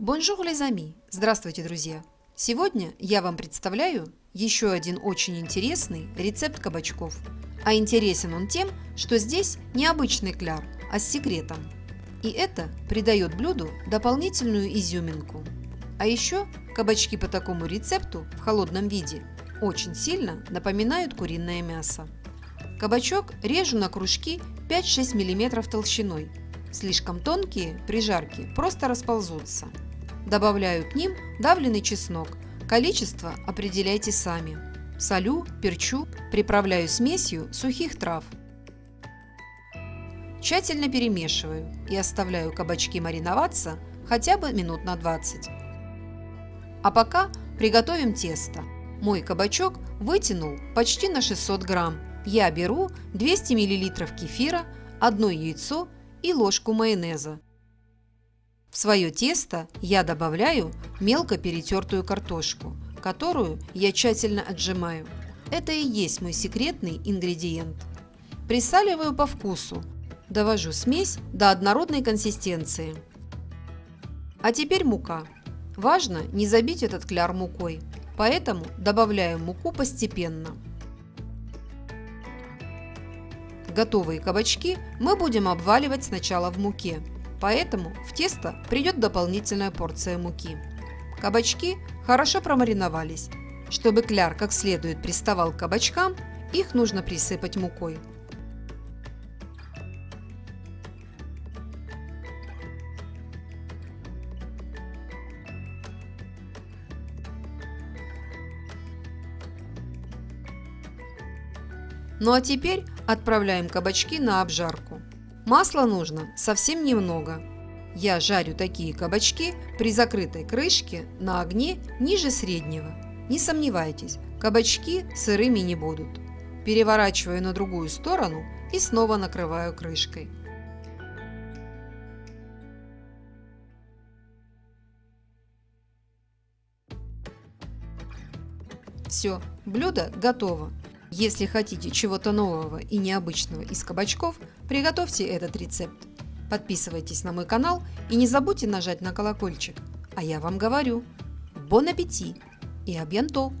Bonjour, les amis! Здравствуйте, друзья! Сегодня я вам представляю еще один очень интересный рецепт кабачков. А интересен он тем, что здесь не обычный кляр, а с секретом. И это придает блюду дополнительную изюминку. А еще кабачки по такому рецепту в холодном виде очень сильно напоминают куриное мясо. Кабачок режу на кружки 5-6 мм толщиной. Слишком тонкие при жарке просто расползутся. Добавляю к ним давленный чеснок. Количество определяйте сами. Солю, перчу, приправляю смесью сухих трав. Тщательно перемешиваю и оставляю кабачки мариноваться хотя бы минут на 20. А пока приготовим тесто. Мой кабачок вытянул почти на 600 грамм. Я беру 200 мл кефира, одно яйцо и ложку майонеза. В свое тесто я добавляю мелко перетертую картошку, которую я тщательно отжимаю. Это и есть мой секретный ингредиент. Присаливаю по вкусу. Довожу смесь до однородной консистенции. А теперь мука. Важно не забить этот кляр мукой, поэтому добавляю муку постепенно. Готовые кабачки мы будем обваливать сначала в муке, поэтому в тесто придет дополнительная порция муки. Кабачки хорошо промариновались. Чтобы кляр как следует приставал к кабачкам, их нужно присыпать мукой. Ну а теперь отправляем кабачки на обжарку. Масла нужно совсем немного. Я жарю такие кабачки при закрытой крышке на огне ниже среднего. Не сомневайтесь, кабачки сырыми не будут. Переворачиваю на другую сторону и снова накрываю крышкой. Все, блюдо готово. Если хотите чего-то нового и необычного из кабачков, приготовьте этот рецепт. Подписывайтесь на мой канал и не забудьте нажать на колокольчик. А я вам говорю, бон аппетит и абьянто!